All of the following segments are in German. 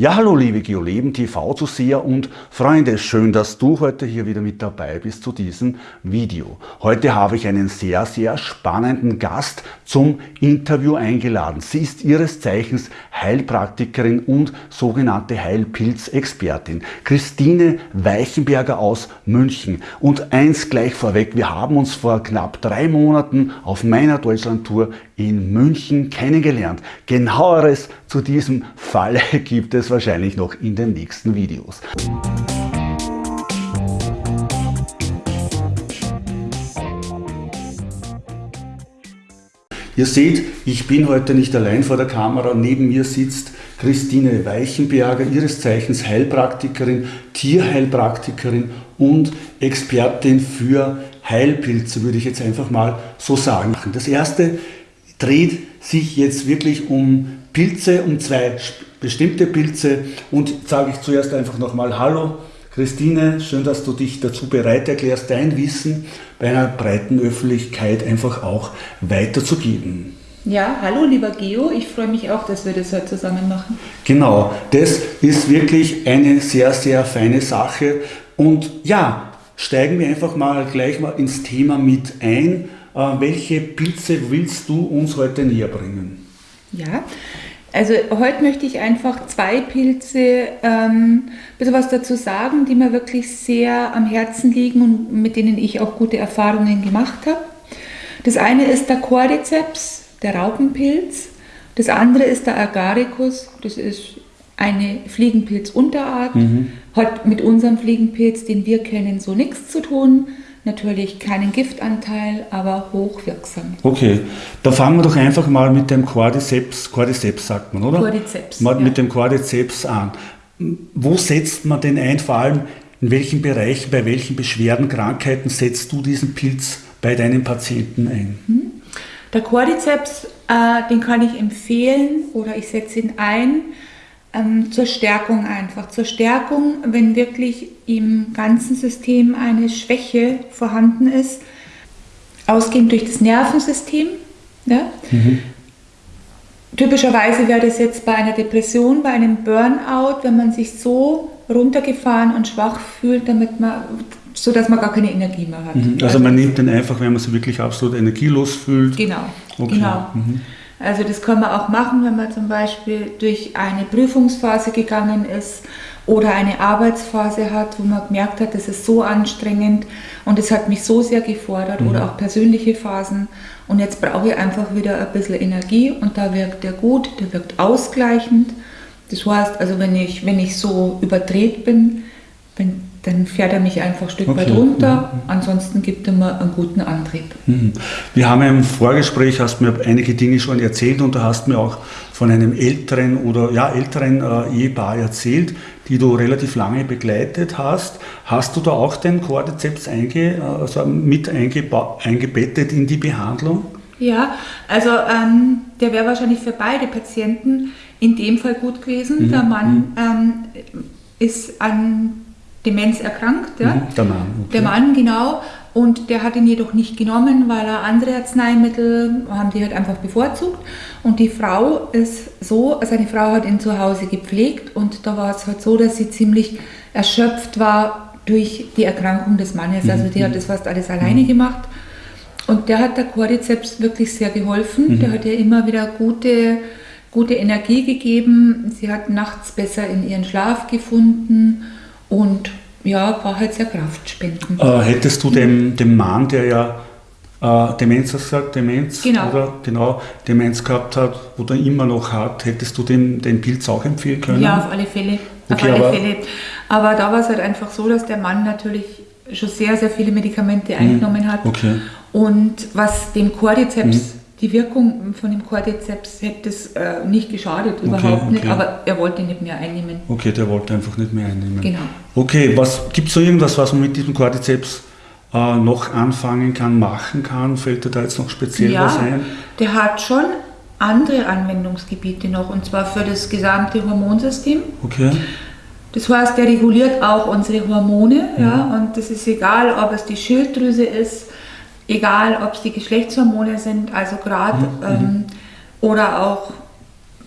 Ja, hallo liebe GeoLeben TV-Zuseher und Freunde, schön, dass du heute hier wieder mit dabei bist zu diesem Video. Heute habe ich einen sehr, sehr spannenden Gast zum Interview eingeladen. Sie ist ihres Zeichens Heilpraktikerin und sogenannte Heilpilzexpertin. Christine Weichenberger aus München. Und eins gleich vorweg, wir haben uns vor knapp drei Monaten auf meiner Deutschlandtour in München kennengelernt. Genaueres zu diesem Fall gibt es wahrscheinlich noch in den nächsten Videos. Ihr seht, ich bin heute nicht allein vor der Kamera. Neben mir sitzt Christine Weichenberger, ihres Zeichens Heilpraktikerin, Tierheilpraktikerin und Expertin für Heilpilze, würde ich jetzt einfach mal so sagen. Das erste dreht sich jetzt wirklich um Pilze, um zwei bestimmte Pilze und sage ich zuerst einfach nochmal Hallo Christine, schön, dass du dich dazu bereit erklärst, dein Wissen bei einer breiten Öffentlichkeit einfach auch weiterzugeben. Ja, hallo lieber Geo, ich freue mich auch, dass wir das heute zusammen machen. Genau, das ist wirklich eine sehr, sehr feine Sache und ja, steigen wir einfach mal gleich mal ins Thema mit ein. Äh, welche Pilze willst du uns heute näher bringen? Ja, also heute möchte ich einfach zwei Pilze ähm, ein bisschen was dazu sagen, die mir wirklich sehr am Herzen liegen und mit denen ich auch gute Erfahrungen gemacht habe. Das eine ist der Cordyceps, der Raupenpilz. Das andere ist der Agaricus, das ist eine Fliegenpilzunterart. Mhm. Hat mit unserem Fliegenpilz, den wir kennen, so nichts zu tun. Natürlich keinen Giftanteil, aber hochwirksam. Okay, da fangen wir doch einfach mal mit dem Cordyceps, Cordyceps sagt man, oder? Cordyceps. Mal ja. Mit dem Cordyceps an. Wo setzt man den ein? Vor allem in welchen Bereichen, bei welchen Beschwerden, Krankheiten setzt du diesen Pilz bei deinen Patienten ein? Mhm. Der Cordyceps, äh, den kann ich empfehlen oder ich setze ihn ein ähm, zur Stärkung einfach. Zur Stärkung, wenn wirklich im ganzen System eine Schwäche vorhanden ist, ausgehend durch das Nervensystem. Ja? Mhm. Typischerweise wäre das jetzt bei einer Depression, bei einem Burnout, wenn man sich so runtergefahren und schwach fühlt, damit man, so dass man gar keine Energie mehr hat. Mhm. Also man nimmt den einfach, wenn man sich wirklich absolut energielos fühlt. Genau, okay. genau. Mhm. Also das kann man auch machen, wenn man zum Beispiel durch eine Prüfungsphase gegangen ist oder eine Arbeitsphase hat, wo man gemerkt hat, das ist so anstrengend und es hat mich so sehr gefordert mhm. oder auch persönliche Phasen und jetzt brauche ich einfach wieder ein bisschen Energie und da wirkt der gut, der wirkt ausgleichend. Das heißt, also wenn ich, wenn ich so überdreht bin, wenn dann fährt er mich einfach ein Stück okay. weit runter. Mhm. Ansonsten gibt er mir einen guten Antrieb. Mhm. Wir haben im Vorgespräch, hast mir einige Dinge schon erzählt und du hast mir auch von einem älteren oder ja, älteren äh, Ehepaar erzählt, die du relativ lange begleitet hast. Hast du da auch den Cordyceps einge, also mit eingebettet in die Behandlung? Ja, also ähm, der wäre wahrscheinlich für beide Patienten in dem Fall gut gewesen. Mhm. Der Mann mhm. ähm, ist an Demenz erkrankt. Ja? Mhm, der Mann. Okay. Der Mann, genau. Und der hat ihn jedoch nicht genommen, weil er andere Arzneimittel haben die halt einfach bevorzugt. Und die Frau ist so, seine Frau hat ihn zu Hause gepflegt und da war es halt so, dass sie ziemlich erschöpft war durch die Erkrankung des Mannes. Also die hat mhm. das fast alles alleine mhm. gemacht. Und der hat der Cordyceps wirklich sehr geholfen. Mhm. Der hat ihr immer wieder gute, gute Energie gegeben. Sie hat nachts besser in ihren Schlaf gefunden und ja, war halt sehr kraftspendend. Äh, hättest du dem, dem Mann, der ja äh, Demenz hast gesagt, Demenz, genau. oder genau, Demenz gehabt hat oder immer noch hat, hättest du dem den Pilz auch empfehlen können? Ja, auf alle Fälle. Okay, auf alle aber, Fälle. Aber da war es halt einfach so, dass der Mann natürlich schon sehr, sehr viele Medikamente eingenommen hat. Okay. Und was dem Cordyceps mhm die Wirkung von dem Cordyceps hätte es äh, nicht geschadet, überhaupt okay, okay. nicht, aber er wollte nicht mehr einnehmen. Okay, der wollte einfach nicht mehr einnehmen. Genau. Okay, gibt es so irgendwas, was man mit diesem Cordyceps äh, noch anfangen kann, machen kann? Fällt dir da jetzt noch speziell ja, was ein? Der hat schon andere Anwendungsgebiete noch, und zwar für das gesamte Hormonsystem. Okay. Das heißt, der reguliert auch unsere Hormone, ja. ja, und das ist egal, ob es die Schilddrüse ist, egal ob es die Geschlechtshormone sind, also gerade mhm. ähm, oder auch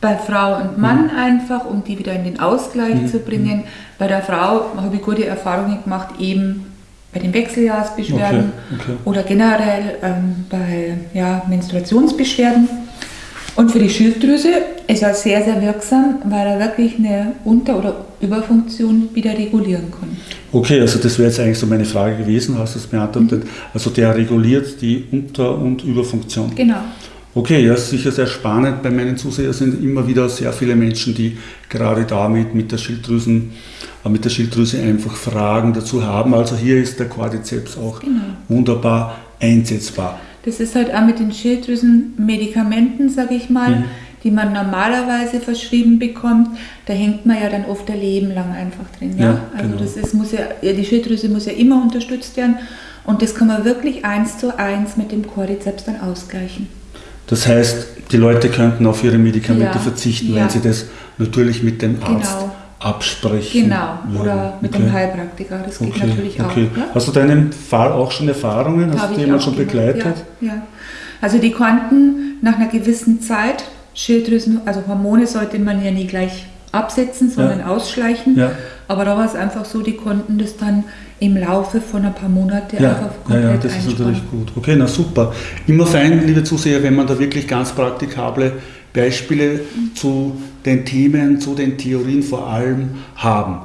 bei Frau und Mann mhm. einfach, um die wieder in den Ausgleich mhm. zu bringen. Bei der Frau habe ich gute Erfahrungen gemacht, eben bei den Wechseljahrsbeschwerden okay. Okay. oder generell ähm, bei ja, Menstruationsbeschwerden. Und für die Schilddrüse ist er sehr, sehr wirksam, weil er wirklich eine Unter- oder Überfunktion wieder regulieren kann. Okay, also das wäre jetzt eigentlich so meine Frage gewesen, hast du es beantwortet. Mhm. Also der reguliert die Unter- und Überfunktion. Genau. Okay, ja, sicher sehr spannend. Bei meinen Zusehern sind immer wieder sehr viele Menschen, die gerade damit mit der Schilddrüsen, äh, mit der Schilddrüse einfach Fragen dazu haben. Also hier ist der Quadrizeps auch genau. wunderbar einsetzbar. Das ist halt auch mit den Schilddrüsenmedikamenten, sage ich mal, mhm. die man normalerweise verschrieben bekommt. Da hängt man ja dann oft ein Leben lang einfach drin. Ja? ja also genau. das ist, muss ja, die Schilddrüse muss ja immer unterstützt werden und das kann man wirklich eins zu eins mit dem Cordyceps dann ausgleichen. Das heißt, die Leute könnten auf ihre Medikamente ja. verzichten, ja. wenn sie das natürlich mit dem Arzt genau absprechen. Genau, oder mit okay. dem Heilpraktiker, das geht okay. natürlich auch. Okay. Ja? Hast du deinen Fall auch schon Erfahrungen? Hast du jemanden schon begleitet? Ja, ja, also die konnten nach einer gewissen Zeit Schilddrüsen, also Hormone sollte man ja nie gleich absetzen, sondern ja. ausschleichen. Ja. Aber da war es einfach so, die konnten das dann im Laufe von ein paar Monaten ja. einfach komplett Ja, ja das einsparen. ist natürlich gut. Okay, na super. Immer fein, liebe Zuseher, wenn man da wirklich ganz praktikable Beispiele zu den Themen, zu den Theorien vor allem haben.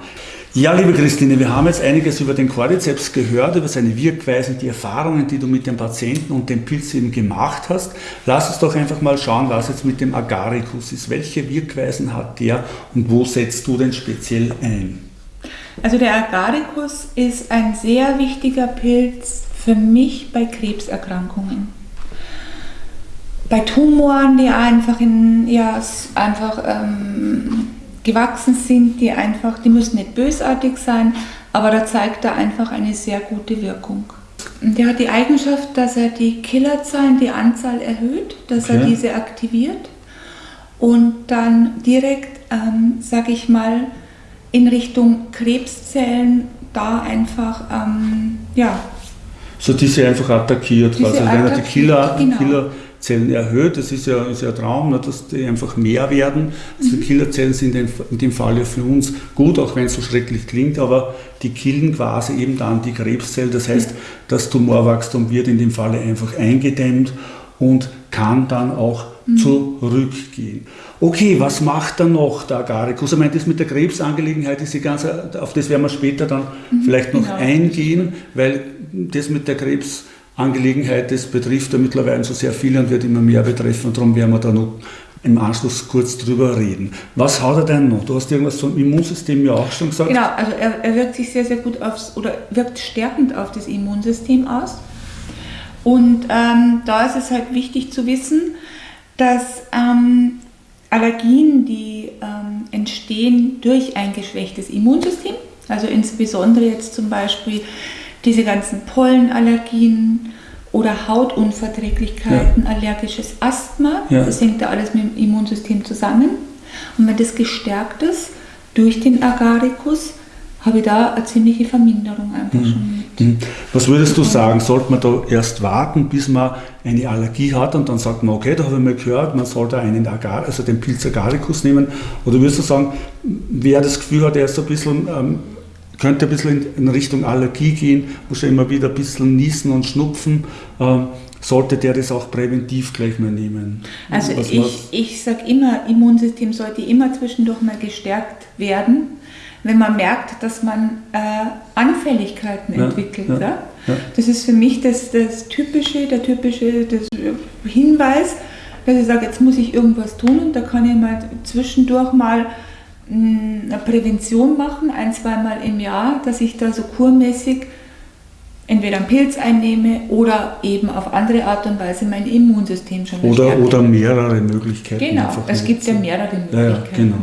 Ja, liebe Christine, wir haben jetzt einiges über den Quadrizeps gehört, über seine Wirkweisen, die Erfahrungen, die du mit dem Patienten und dem Pilz eben gemacht hast. Lass uns doch einfach mal schauen, was jetzt mit dem Agaricus ist. Welche Wirkweisen hat der und wo setzt du denn speziell ein? Also der Agaricus ist ein sehr wichtiger Pilz für mich bei Krebserkrankungen bei Tumoren, die einfach in, ja, einfach ähm, gewachsen sind, die einfach, die müssen nicht bösartig sein, aber da zeigt er einfach eine sehr gute Wirkung. Der hat die Eigenschaft, dass er die Killerzahlen, die Anzahl erhöht, dass okay. er diese aktiviert und dann direkt, ähm, sage ich mal, in Richtung Krebszellen da einfach, ähm, ja. So diese einfach attackiert, diese also wenn er die Killer, genau. Killer Zellen erhöht. Das ist ja, ist ja ein Traum, ne, dass die einfach mehr werden. Also mhm. Killerzellen sind in, dem Fall ja für uns gut, auch wenn es so schrecklich klingt, aber die killen quasi eben dann die Krebszellen. Das heißt, das Tumorwachstum wird in dem Falle einfach eingedämmt und kann dann auch mhm. zurückgehen. Okay, was macht dann noch der Agaricus? Ich meine, das mit der Krebsangelegenheit ist die ganze, auf das werden wir später dann mhm, vielleicht noch genau. eingehen, weil das mit der Krebs Angelegenheit. Das betrifft ja mittlerweile so sehr viele und wird immer mehr betreffen. Und darum werden wir da noch im Anschluss kurz drüber reden. Was hat er denn noch? Du hast irgendwas zum Immunsystem ja auch schon gesagt. Genau, also er, er wirkt sich sehr, sehr gut aufs, oder wirkt stärkend auf das Immunsystem aus. Und ähm, da ist es halt wichtig zu wissen, dass ähm, Allergien, die ähm, entstehen durch ein geschwächtes Immunsystem, also insbesondere jetzt zum Beispiel diese ganzen Pollenallergien oder Hautunverträglichkeiten, ja. allergisches Asthma, ja. das hängt da alles mit dem Immunsystem zusammen. Und wenn das gestärkt ist durch den Agaricus, habe ich da eine ziemliche Verminderung einfach mhm. schon mit. Mhm. Was würdest du sagen, sollte man da erst warten, bis man eine Allergie hat und dann sagt man, okay, da habe ich mal gehört, man sollte einen Agar, also den Pilz Agaricus nehmen? Oder würdest du sagen, wer das Gefühl hat, er ist so ein bisschen ähm, könnte ein bisschen in Richtung Allergie gehen, muss er immer wieder ein bisschen niesen und schnupfen. Ähm, sollte der das auch präventiv gleich mal nehmen? Also Was ich, ich sage immer, Immunsystem sollte immer zwischendurch mal gestärkt werden, wenn man merkt, dass man äh, Anfälligkeiten ja, entwickelt. Ja, ja? Das ist für mich das, das typische, der typische das Hinweis, dass ich sage, jetzt muss ich irgendwas tun und da kann ich mal zwischendurch mal eine Prävention machen, ein, zweimal im Jahr, dass ich da so kurmäßig entweder einen Pilz einnehme oder eben auf andere Art und Weise mein Immunsystem schon oder Oder mehrere Möglichkeiten. Genau, es gibt ja mehrere Möglichkeiten. Ja, genau.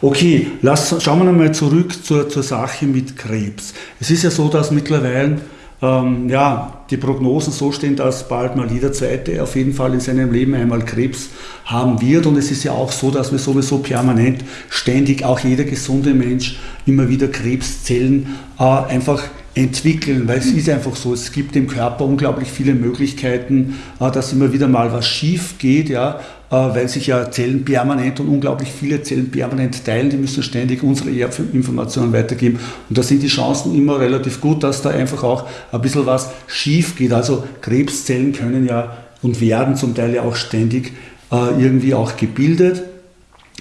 Okay, lass, schauen wir nochmal zurück zur, zur Sache mit Krebs. Es ist ja so, dass mittlerweile ähm, ja, die Prognosen so stehen, dass bald mal jeder Zweite auf jeden Fall in seinem Leben einmal Krebs haben wird. Und es ist ja auch so, dass wir sowieso permanent, ständig, auch jeder gesunde Mensch, immer wieder Krebszellen äh, einfach entwickeln, weil es ist einfach so, es gibt im Körper unglaublich viele Möglichkeiten, äh, dass immer wieder mal was schief geht, ja, weil sich ja Zellen permanent und unglaublich viele Zellen permanent teilen. Die müssen ständig unsere Erbinformationen weitergeben. Und da sind die Chancen immer relativ gut, dass da einfach auch ein bisschen was schief geht. Also Krebszellen können ja und werden zum Teil ja auch ständig irgendwie auch gebildet.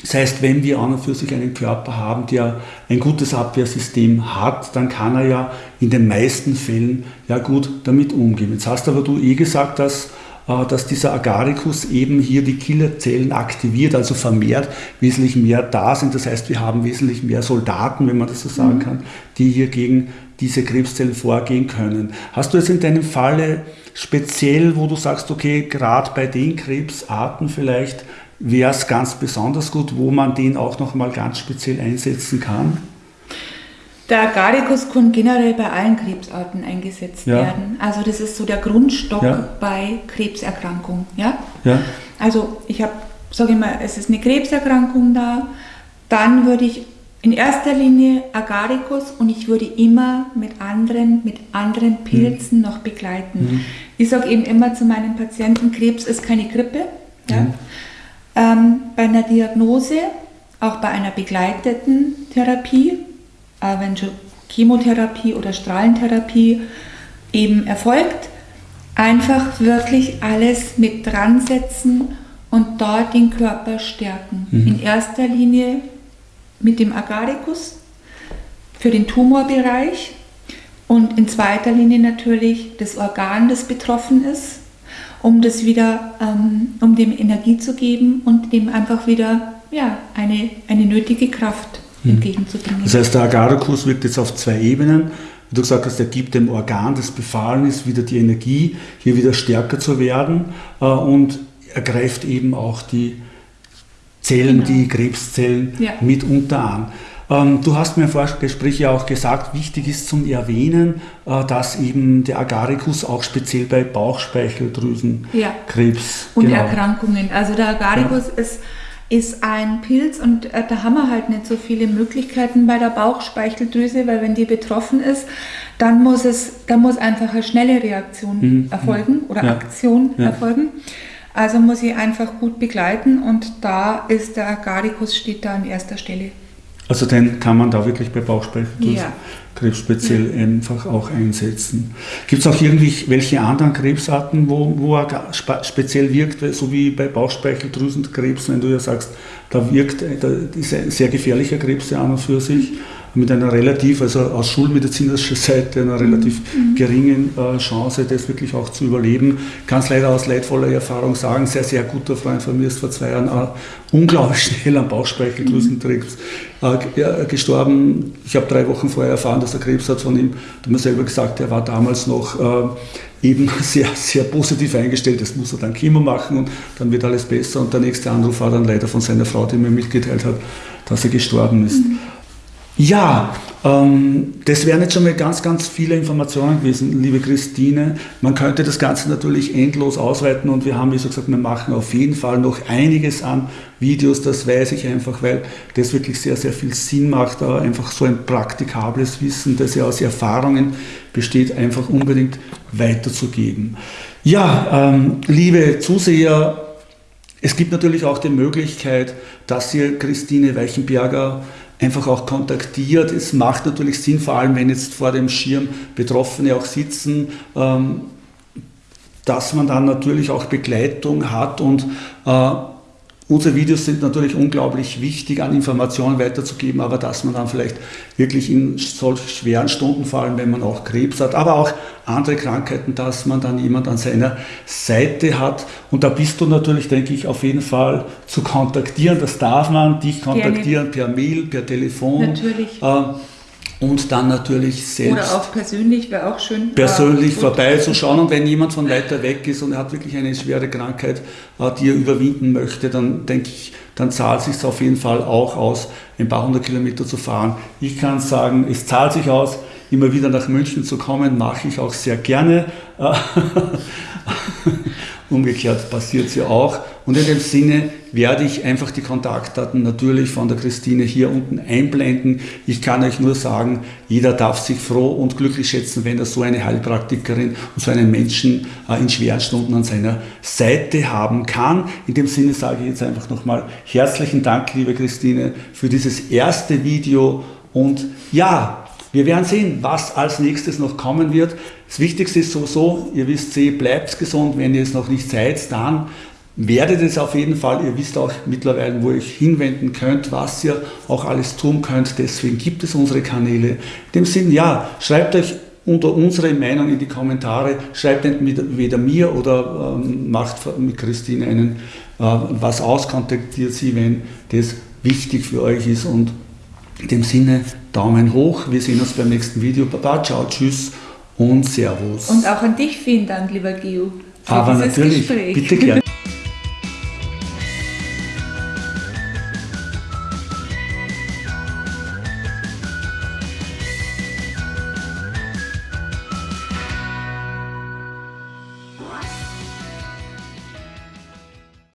Das heißt, wenn wir an und für sich einen Körper haben, der ein gutes Abwehrsystem hat, dann kann er ja in den meisten Fällen ja gut damit umgehen. Jetzt hast aber du eh gesagt, dass, äh, dass dieser Agaricus eben hier die Killerzellen aktiviert, also vermehrt wesentlich mehr da sind. Das heißt, wir haben wesentlich mehr Soldaten, wenn man das so sagen mhm. kann, die hier gegen diese Krebszellen vorgehen können. Hast du es in deinem Falle speziell, wo du sagst, okay, gerade bei den Krebsarten vielleicht wäre es ganz besonders gut, wo man den auch nochmal ganz speziell einsetzen kann? Der Agaricus kann generell bei allen Krebsarten eingesetzt ja. werden. Also das ist so der Grundstock ja. bei Krebserkrankungen. Ja? ja? Also ich habe, sage ich mal, es ist eine Krebserkrankung da, dann würde ich in erster Linie Agaricus und ich würde immer mit anderen, mit anderen Pilzen mhm. noch begleiten. Mhm. Ich sage eben immer zu meinen Patienten, Krebs ist keine Grippe. Ja? Mhm ähm, bei einer Diagnose, auch bei einer begleiteten Therapie, äh, wenn schon Chemotherapie oder Strahlentherapie eben erfolgt, einfach wirklich alles mit dran setzen und dort den Körper stärken. Mhm. In erster Linie mit dem Agaricus für den Tumorbereich und in zweiter Linie natürlich das Organ, das betroffen ist, um das wieder, ähm, um dem Energie zu geben und dem einfach wieder ja, eine, eine nötige Kraft mhm. entgegenzubringen. Das heißt, der Agaricus wirkt jetzt auf zwei Ebenen. Wie du gesagt hast, er gibt dem Organ, das befallen ist, wieder die Energie, hier wieder stärker zu werden äh, und er greift eben auch die Zellen, genau. die Krebszellen ja. mitunter an. Ähm, du hast mir im Vorgespräch ja auch gesagt, wichtig ist zum Erwähnen, äh, dass eben der Agaricus auch speziell bei Bauchspeicheldrüsenkrebs ja. und genau. Erkrankungen. Also der Agaricus ja. ist ist ein Pilz und äh, da haben wir halt nicht so viele Möglichkeiten bei der Bauchspeicheldrüse, weil wenn die betroffen ist, dann muss es, dann muss einfach eine schnelle Reaktion mhm. erfolgen oder ja. Aktion ja. erfolgen. Also muss ich einfach gut begleiten und da ist der Agaricus steht da an erster Stelle. Also den kann man da wirklich bei Bauchspeicheldrüsenkrebs ja. speziell ja. einfach auch einsetzen. Gibt es auch irgendwelche anderen Krebsarten, wo, wo er speziell wirkt, so wie bei Bauchspeicheldrüsenkrebs, wenn du ja sagst, da wirkt, da ist ein sehr gefährlicher Krebs ja an und für sich mit einer relativ, also aus schulmedizinischer Seite, einer relativ mhm. geringen äh, Chance, das wirklich auch zu überleben. Kann es leider aus leidvoller Erfahrung sagen, sehr, sehr guter Freund von mir ist vor zwei Jahren äh, unglaublich schnell an Bauchspeicheldrüsenkrebs äh, gestorben. Ich habe drei Wochen vorher erfahren, dass er Krebs hat von ihm. Du hast mir selber gesagt, er war damals noch äh, eben sehr, sehr positiv eingestellt. Das muss er dann Chemo machen und dann wird alles besser. Und der nächste Anruf war dann leider von seiner Frau, die mir mitgeteilt hat, dass er gestorben ist. Mhm. Ja, ähm, das wären jetzt schon mal ganz, ganz viele Informationen gewesen, liebe Christine. Man könnte das Ganze natürlich endlos ausweiten und wir haben, wie so gesagt, wir machen auf jeden Fall noch einiges an Videos, das weiß ich einfach, weil das wirklich sehr, sehr viel Sinn macht, einfach so ein praktikables Wissen, das ja aus Erfahrungen besteht, einfach unbedingt weiterzugeben. Ja, ähm, liebe Zuseher, es gibt natürlich auch die Möglichkeit, dass ihr Christine Weichenberger einfach auch kontaktiert. Es macht natürlich Sinn, vor allem wenn jetzt vor dem Schirm Betroffene auch sitzen, ähm, dass man dann natürlich auch Begleitung hat und äh, Unsere Videos sind natürlich unglaublich wichtig, an Informationen weiterzugeben, aber dass man dann vielleicht wirklich in solch schweren Stunden, vor allem wenn man auch Krebs hat, aber auch andere Krankheiten, dass man dann jemand an seiner Seite hat. Und da bist du natürlich, denke ich, auf jeden Fall zu kontaktieren. Das darf man, dich kontaktieren Gerne. per Mail, per Telefon. Natürlich. Äh, und dann natürlich selbst. Oder auch persönlich wäre auch schön. Persönlich vorbeizuschauen und wenn jemand von weiter weg ist und er hat wirklich eine schwere Krankheit, äh, die er überwinden möchte, dann denke ich, dann zahlt es sich auf jeden Fall auch aus, ein paar hundert Kilometer zu fahren. Ich kann sagen, es zahlt sich aus, immer wieder nach München zu kommen, mache ich auch sehr gerne. Umgekehrt passiert es ja auch. Und in dem Sinne werde ich einfach die Kontaktdaten natürlich von der Christine hier unten einblenden. Ich kann euch nur sagen, jeder darf sich froh und glücklich schätzen, wenn er so eine Heilpraktikerin und so einen Menschen äh, in schweren Stunden an seiner Seite haben kann. In dem Sinne sage ich jetzt einfach nochmal herzlichen Dank, liebe Christine, für dieses erste Video. Und ja, wir werden sehen, was als nächstes noch kommen wird. Das Wichtigste ist sowieso, ihr wisst eh, bleibt gesund, wenn ihr es noch nicht seid, dann werdet es auf jeden Fall. Ihr wisst auch mittlerweile, wo ihr euch hinwenden könnt, was ihr auch alles tun könnt. Deswegen gibt es unsere Kanäle. In dem Sinn, ja, schreibt euch unter unsere Meinung in die Kommentare. Schreibt entweder mir oder ähm, macht mit Christine einen äh, was aus, kontaktiert sie, wenn das wichtig für euch ist. Und in dem Sinne, Daumen hoch. Wir sehen uns beim nächsten Video. Baba, ciao, tschüss und Servus. Und auch an dich vielen Dank, lieber Geo. Aber natürlich, Gespräch. bitte gerne.